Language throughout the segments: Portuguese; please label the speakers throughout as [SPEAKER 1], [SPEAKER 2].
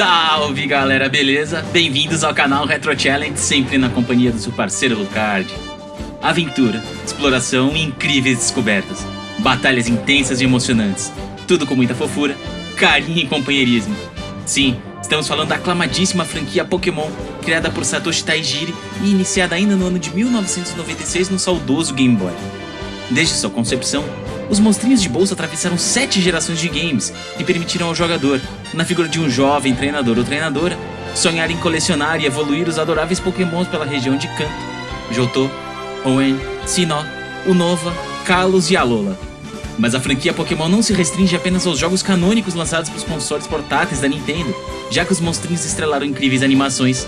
[SPEAKER 1] Salve galera, beleza? Bem-vindos ao canal Retro Challenge, sempre na companhia do seu parceiro Lucard. Aventura, exploração e incríveis descobertas. Batalhas intensas e emocionantes. Tudo com muita fofura, carinho e companheirismo. Sim, estamos falando da aclamadíssima franquia Pokémon, criada por Satoshi Taijiri e iniciada ainda no ano de 1996 no saudoso Game Boy. Desde sua concepção, os monstrinhos de bolsa atravessaram sete gerações de games que permitiram ao jogador, na figura de um jovem treinador ou treinadora, sonhar em colecionar e evoluir os adoráveis pokémons pela região de Kanto, Johto, Hoenn, Sinnoh, Unova, Kalos e Alola. Mas a franquia Pokémon não se restringe apenas aos jogos canônicos lançados para os consoles portáteis da Nintendo, já que os monstrinhos estrelaram incríveis animações,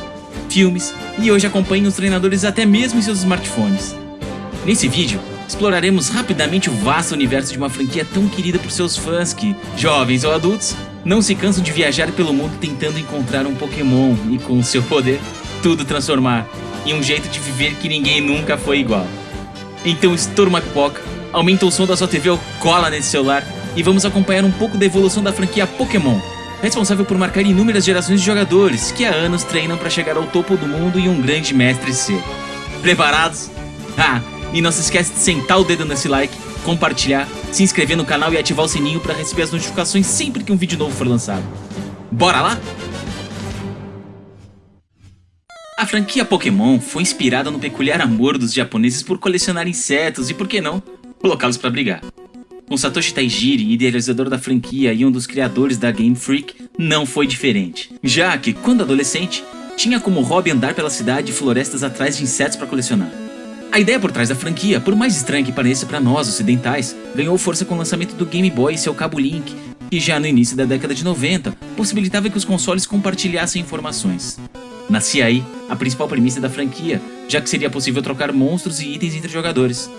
[SPEAKER 1] filmes e hoje acompanham os treinadores até mesmo em seus smartphones. Nesse vídeo, exploraremos rapidamente o vasto universo de uma franquia tão querida por seus fãs que, jovens ou adultos, não se cansam de viajar pelo mundo tentando encontrar um Pokémon e, com seu poder, tudo transformar em um jeito de viver que ninguém nunca foi igual. Então estoura uma pipoca, aumenta o som da sua TV ou cola nesse celular e vamos acompanhar um pouco da evolução da franquia Pokémon, responsável por marcar inúmeras gerações de jogadores que há anos treinam para chegar ao topo do mundo e um grande mestre ser. Preparados? Ah, e não se esquece de sentar o dedo nesse like, compartilhar, se inscrever no canal e ativar o sininho para receber as notificações sempre que um vídeo novo for lançado. Bora lá? A franquia Pokémon foi inspirada no peculiar amor dos japoneses por colecionar insetos e, por que não, colocá-los para brigar. Com Satoshi Taijiri, idealizador da franquia e um dos criadores da Game Freak, não foi diferente. Já que, quando adolescente, tinha como hobby andar pela cidade e florestas atrás de insetos para colecionar. A ideia por trás da franquia, por mais estranha que pareça para nós ocidentais, ganhou força com o lançamento do Game Boy e seu cabo Link, que já no início da década de 90 possibilitava que os consoles compartilhassem informações. Nascia aí a principal premissa da franquia, já que seria possível trocar monstros e itens entre jogadores.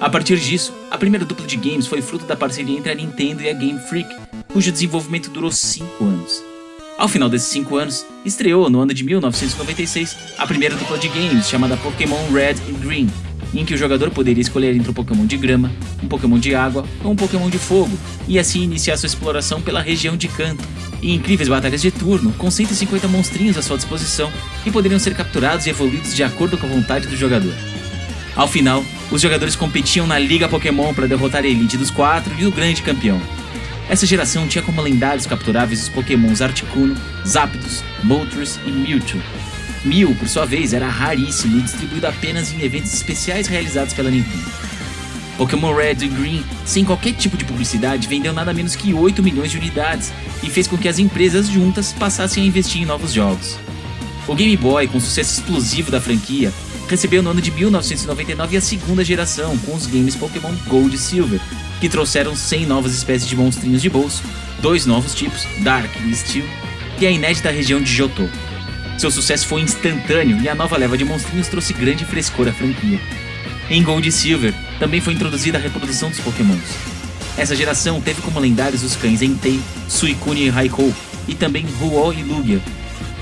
[SPEAKER 1] A partir disso, a primeira dupla de games foi fruto da parceria entre a Nintendo e a Game Freak, cujo desenvolvimento durou 5 anos. Ao final desses 5 anos, estreou no ano de 1996 a primeira dupla de games chamada Pokémon Red e Green, em que o jogador poderia escolher entre um Pokémon de grama, um Pokémon de água ou um Pokémon de fogo, e assim iniciar sua exploração pela região de Kanto, e incríveis batalhas de turno com 150 monstrinhos à sua disposição que poderiam ser capturados e evoluídos de acordo com a vontade do jogador. Ao final, os jogadores competiam na Liga Pokémon para derrotar a elite dos quatro e o grande campeão, essa geração tinha como lendários capturáveis os pokémons Articuno, Zapdos, Moltres e Mewtwo. Mew, por sua vez, era raríssimo e distribuído apenas em eventos especiais realizados pela Nintendo. Pokémon Red e Green, sem qualquer tipo de publicidade, vendeu nada menos que 8 milhões de unidades e fez com que as empresas juntas passassem a investir em novos jogos. O Game Boy, com sucesso explosivo da franquia, recebeu no ano de 1999 a segunda geração com os games Pokémon Gold e Silver, que trouxeram 100 novas espécies de monstrinhos de bolso, dois novos tipos, Dark e Steel, e a inédita região de Johto. Seu sucesso foi instantâneo e a nova leva de monstrinhos trouxe grande frescor à franquia. Em Gold e Silver, também foi introduzida a reprodução dos pokémons. Essa geração teve como lendários os cães Entei, Suicune e Raikou, e também Ruo e Lugia.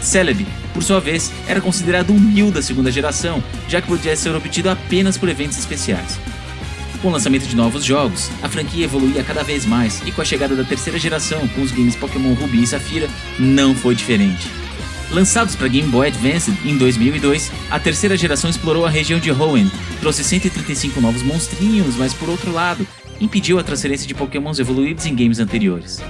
[SPEAKER 1] Celebi, por sua vez, era considerado um Mew da segunda geração, já que podia ser obtido apenas por eventos especiais. Com o lançamento de novos jogos, a franquia evoluía cada vez mais e com a chegada da terceira geração com os games Pokémon Ruby e Safira, não foi diferente. Lançados para Game Boy Advance em 2002, a terceira geração explorou a região de Hoenn, trouxe 135 novos monstrinhos, mas por outro lado, impediu a transferência de Pokémons evoluídos em games anteriores.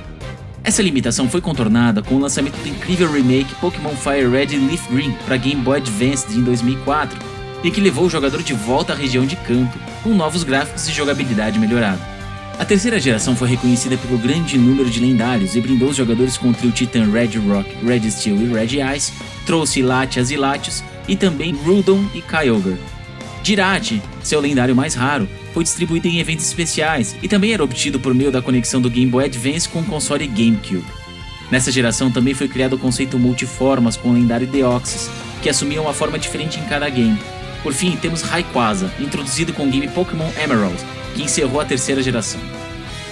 [SPEAKER 1] Essa limitação foi contornada com o lançamento do incrível remake Pokémon Fire Red Leaf Green para Game Boy Advance em 2004, e que levou o jogador de volta à região de campo, com novos gráficos e jogabilidade melhorada. A terceira geração foi reconhecida pelo grande número de lendários e brindou os jogadores com o trio Titan Red Rock, Red Steel e Red Ice, trouxe Latias e Latios e também Rudon e Kyogre. Jirati, seu lendário mais raro, foi distribuído em eventos especiais e também era obtido por meio da conexão do Game Boy Advance com o console GameCube. Nessa geração também foi criado o conceito multiformas com o lendário Deoxys, que assumia uma forma diferente em cada game, por fim, temos Rayquaza, introduzido com o game Pokémon Emerald, que encerrou a terceira geração.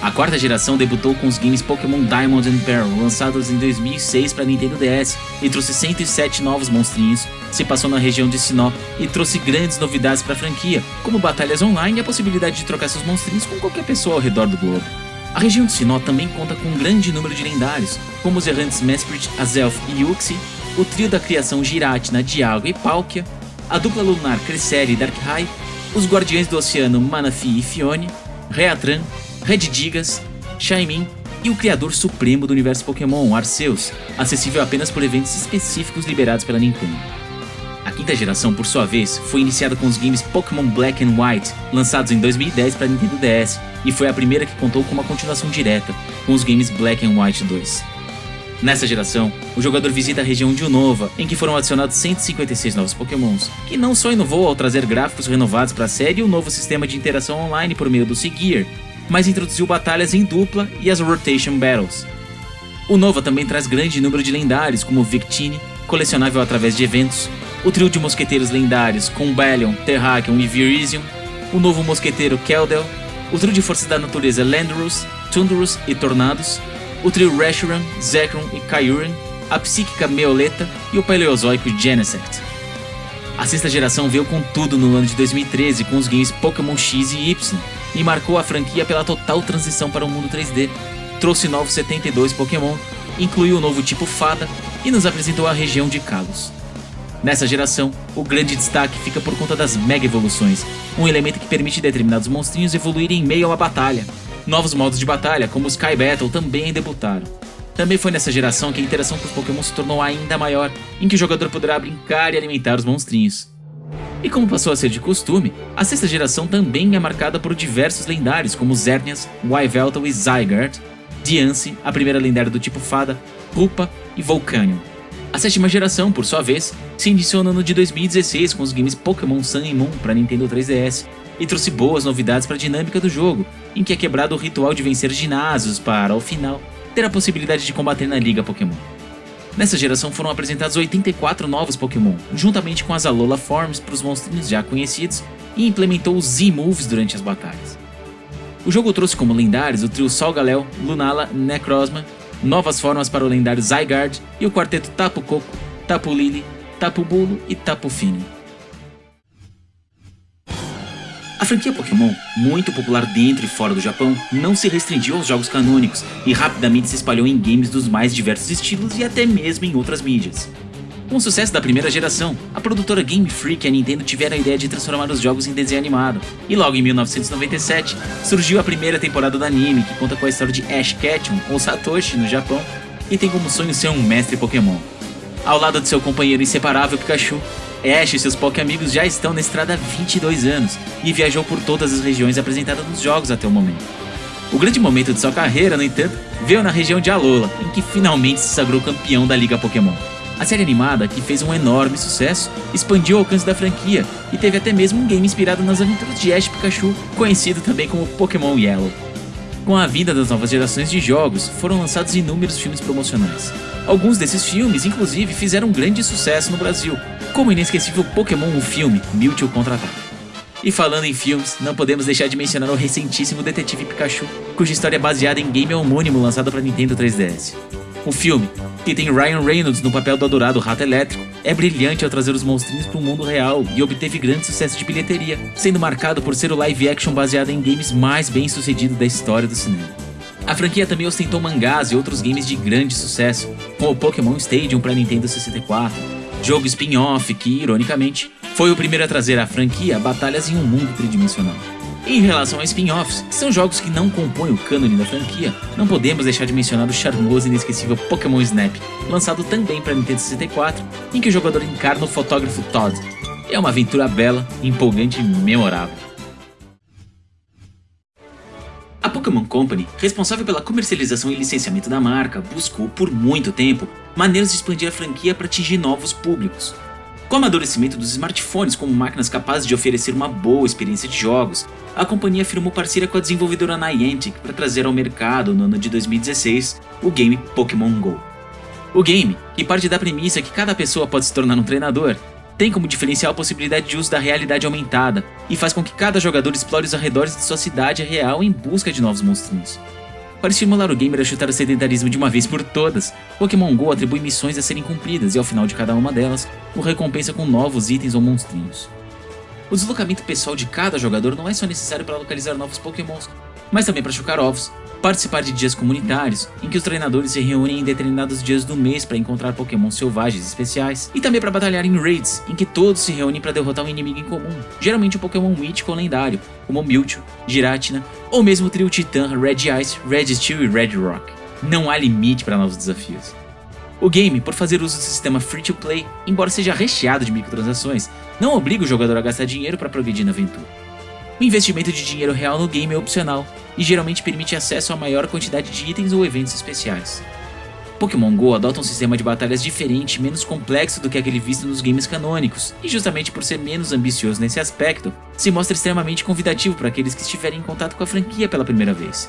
[SPEAKER 1] A quarta geração debutou com os games Pokémon Diamond and Pearl, lançados em 2006 para Nintendo DS, e trouxe 107 novos monstrinhos, se passou na região de Sinnoh e trouxe grandes novidades para a franquia, como batalhas online e a possibilidade de trocar seus monstrinhos com qualquer pessoa ao redor do globo. A região de Sinnoh também conta com um grande número de lendários, como os errantes Mesprit, Azelf e Yuxi, o trio da criação Giratina, Dialga e Palkia, a dupla lunar Cresselia e Darkrai, os guardiões do oceano Manaphy e Fione, Reatran, Digas, Shaimin e o criador supremo do universo Pokémon, Arceus, acessível apenas por eventos específicos liberados pela Nintendo. Quinta geração, por sua vez, foi iniciada com os games Pokémon Black and White, lançados em 2010 para Nintendo DS, e foi a primeira que contou com uma continuação direta, com os games Black and White 2. Nessa geração, o jogador visita a região de Unova, em que foram adicionados 156 novos pokémons, que não só inovou ao trazer gráficos renovados para a série e um novo sistema de interação online por meio do Segear, mas introduziu batalhas em dupla e as Rotation Battles. O também traz grande número de lendários, como Victini, colecionável através de eventos, o trio de mosqueteiros lendários Combalion, Terrakion e Virizion, o novo mosqueteiro Keldel, o trio de forças da natureza Landorus, Tundurus e Tornados, o trio Reshiram, Zekrom e Kyurem, a psíquica Meoleta e o paleozoico Genesect. A sexta geração veio com tudo no ano de 2013 com os games Pokémon X e Y e marcou a franquia pela total transição para o mundo 3D. Trouxe novos 72 Pokémon, incluiu o novo tipo Fada e nos apresentou a região de Kalos. Nessa geração, o grande destaque fica por conta das Mega Evoluções, um elemento que permite determinados monstrinhos evoluírem em meio a uma batalha. Novos modos de batalha, como o Sky Battle, também debutaram. Também foi nessa geração que a interação com os Pokémon se tornou ainda maior, em que o jogador poderá brincar e alimentar os monstrinhos. E como passou a ser de costume, a sexta geração também é marcada por diversos lendários como Zernias, Yveltal e Zygarde, Diancie, a primeira lendária do tipo Fada, Rupa e Volcanion. A sétima geração, por sua vez, se iniciou no ano de 2016 com os games Pokémon Sun e Moon para Nintendo 3DS e trouxe boas novidades para a dinâmica do jogo, em que é quebrado o ritual de vencer ginásios para, ao final, ter a possibilidade de combater na Liga Pokémon. Nessa geração foram apresentados 84 novos Pokémon, juntamente com as Alola Forms para os monstrinhos já conhecidos, e implementou os Z-Moves durante as batalhas. O jogo trouxe como lendários o trio Solgaleo, Lunala, Necrozma novas formas para o lendário Zygarde e o quarteto Tapu Koko, Tapu Lili, Tapu Bulu e Tapu Fini. A franquia Pokémon, muito popular dentro e fora do Japão, não se restringiu aos jogos canônicos e rapidamente se espalhou em games dos mais diversos estilos e até mesmo em outras mídias. Com o sucesso da primeira geração, a produtora Game Freak e a Nintendo tiveram a ideia de transformar os jogos em desenho animado, e logo em 1997 surgiu a primeira temporada do anime, que conta com a história de Ash Ketchum, ou Satoshi no Japão, e tem como sonho ser um mestre Pokémon. Ao lado de seu companheiro inseparável Pikachu, Ash e seus Poké-amigos já estão na estrada há 22 anos e viajou por todas as regiões apresentadas nos jogos até o momento. O grande momento de sua carreira, no entanto, veio na região de Alola, em que finalmente se sagrou campeão da Liga Pokémon. A série animada, que fez um enorme sucesso, expandiu o alcance da franquia e teve até mesmo um game inspirado nas aventuras de Ash Pikachu, conhecido também como Pokémon Yellow. Com a vinda das novas gerações de jogos, foram lançados inúmeros filmes promocionais. Alguns desses filmes, inclusive, fizeram um grande sucesso no Brasil, como o inesquecível Pokémon o filme Mewtwo Contra-Ataque. E falando em filmes, não podemos deixar de mencionar o recentíssimo Detetive Pikachu, cuja história é baseada em game homônimo lançado para Nintendo 3DS. O filme, que tem Ryan Reynolds no papel do adorado Rato Elétrico, é brilhante ao trazer os monstrinhos para o mundo real e obteve grande sucesso de bilheteria, sendo marcado por ser o live action baseado em games mais bem sucedido da história do cinema. A franquia também ostentou mangás e outros games de grande sucesso, como o Pokémon Stadium para Nintendo 64, jogo spin-off que, ironicamente, foi o primeiro a trazer à franquia batalhas em um mundo tridimensional. Em relação a spin-offs, que são jogos que não compõem o cânone da franquia, não podemos deixar de mencionar o charmoso e inesquecível Pokémon Snap, lançado também para Nintendo 64, em que o jogador encarna o fotógrafo Todd. É uma aventura bela, empolgante e memorável. A Pokémon Company, responsável pela comercialização e licenciamento da marca, buscou por muito tempo maneiras de expandir a franquia para atingir novos públicos, com o amadurecimento dos smartphones como máquinas capazes de oferecer uma boa experiência de jogos, a companhia firmou parceria com a desenvolvedora Niantic para trazer ao mercado no ano de 2016 o game Pokémon GO. O game, que parte da premissa que cada pessoa pode se tornar um treinador, tem como diferencial a possibilidade de uso da realidade aumentada e faz com que cada jogador explore os arredores de sua cidade real em busca de novos monstrinhos. Para estimular o gamer a chutar o sedentarismo de uma vez por todas, Pokémon GO atribui missões a serem cumpridas e ao final de cada uma delas, o recompensa com novos itens ou monstrinhos. O deslocamento pessoal de cada jogador não é só necessário para localizar novos Pokémons, mas também para chocar ovos, participar de dias comunitários, em que os treinadores se reúnem em determinados dias do mês para encontrar Pokémon selvagens especiais, e também para batalhar em raids, em que todos se reúnem para derrotar um inimigo em comum, geralmente um Pokémon mítico ou lendário, como Mewtwo, Giratina, ou mesmo o trio Titã Red Ice, Red Steel e Red Rock. Não há limite para novos desafios. O game, por fazer uso do sistema free-to-play, embora seja recheado de microtransações, não obriga o jogador a gastar dinheiro para progredir na aventura. O investimento de dinheiro real no game é opcional, e geralmente permite acesso a maior quantidade de itens ou eventos especiais. Pokémon GO adota um sistema de batalhas diferente menos complexo do que aquele visto nos games canônicos, e justamente por ser menos ambicioso nesse aspecto, se mostra extremamente convidativo para aqueles que estiverem em contato com a franquia pela primeira vez.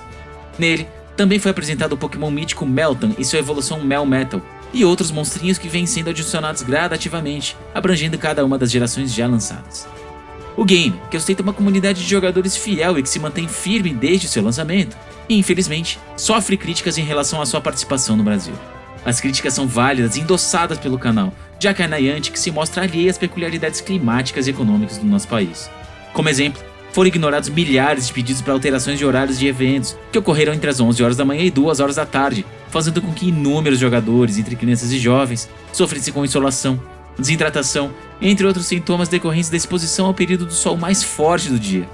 [SPEAKER 1] Nele, também foi apresentado o Pokémon mítico Meltan e sua evolução Melmetal, e outros monstrinhos que vêm sendo adicionados gradativamente, abrangendo cada uma das gerações já lançadas. O game, que ostenta uma comunidade de jogadores fiel e que se mantém firme desde seu lançamento, e infelizmente, sofre críticas em relação à sua participação no Brasil. As críticas são válidas e endossadas pelo canal, já que é Niantic se mostra alheia às peculiaridades climáticas e econômicas do nosso país. Como exemplo, foram ignorados milhares de pedidos para alterações de horários de eventos, que ocorreram entre as 11 horas da manhã e 2 horas da tarde, fazendo com que inúmeros jogadores, entre crianças e jovens, sofressem com insolação, desidratação, entre outros sintomas decorrentes da exposição ao período do sol mais forte do dia.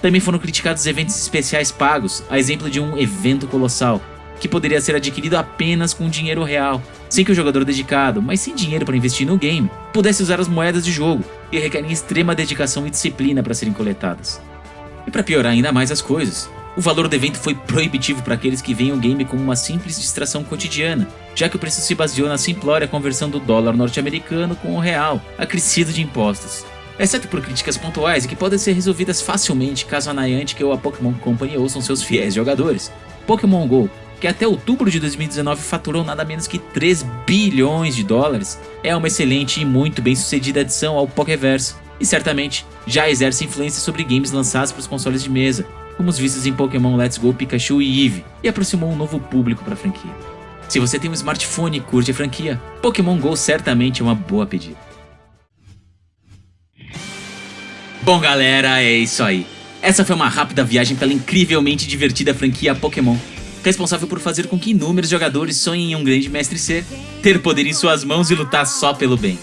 [SPEAKER 1] Também foram criticados eventos especiais pagos, a exemplo de um evento colossal, que poderia ser adquirido apenas com dinheiro real, sem que o jogador dedicado, mas sem dinheiro para investir no game, pudesse usar as moedas de jogo, e requerem extrema dedicação e disciplina para serem coletadas. E para piorar ainda mais as coisas, o valor do evento foi proibitivo para aqueles que veem o game como uma simples distração cotidiana, já que o preço se baseou na simplória conversão do dólar norte-americano com o real, acrescido de impostos. Exceto por críticas pontuais que podem ser resolvidas facilmente caso a Niantic ou a Pokémon Company ouçam seus fiéis jogadores. Pokémon GO, que até outubro de 2019 faturou nada menos que 3 bilhões de dólares, é uma excelente e muito bem sucedida adição ao Pokéverso, e certamente já exerce influência sobre games lançados para os consoles de mesa, como os vistos em Pokémon Let's Go Pikachu e Eevee, e aproximou um novo público para a franquia. Se você tem um smartphone e curte a franquia, Pokémon GO certamente é uma boa pedida. Bom galera, é isso aí. Essa foi uma rápida viagem pela incrivelmente divertida franquia Pokémon, responsável por fazer com que inúmeros jogadores sonhem em um grande mestre ser, ter poder em suas mãos e lutar só pelo bem.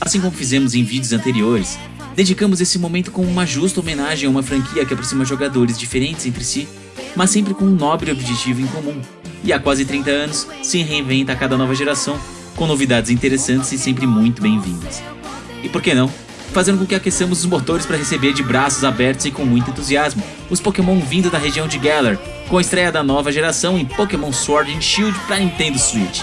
[SPEAKER 1] Assim como fizemos em vídeos anteriores, Dedicamos esse momento com uma justa homenagem a uma franquia que aproxima jogadores diferentes entre si, mas sempre com um nobre objetivo em comum. E há quase 30 anos, se reinventa a cada nova geração, com novidades interessantes e sempre muito bem-vindas. E por que não? Fazendo com que aqueçamos os motores para receber de braços abertos e com muito entusiasmo os Pokémon vindo da região de Galar, com a estreia da nova geração em Pokémon Sword and Shield para Nintendo Switch.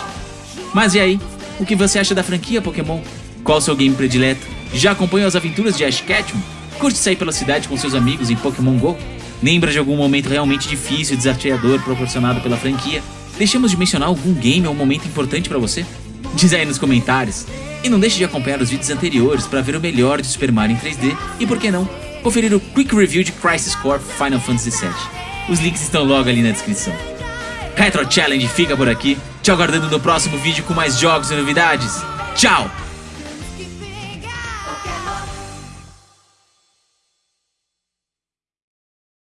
[SPEAKER 1] Mas e aí? O que você acha da franquia Pokémon? Qual seu game predileto? Já acompanhou as aventuras de Ash Ketchum? Curte sair pela cidade com seus amigos em Pokémon GO? Lembra de algum momento realmente difícil e desafiador proporcionado pela franquia? Deixamos de mencionar algum game ou momento importante para você? Diz aí nos comentários. E não deixe de acompanhar os vídeos anteriores para ver o melhor de Super Mario em 3D e, por que não, conferir o Quick Review de Crisis Core Final Fantasy VII. Os links estão logo ali na descrição. Retro Challenge fica por aqui, te aguardando no próximo vídeo com mais jogos e novidades. Tchau!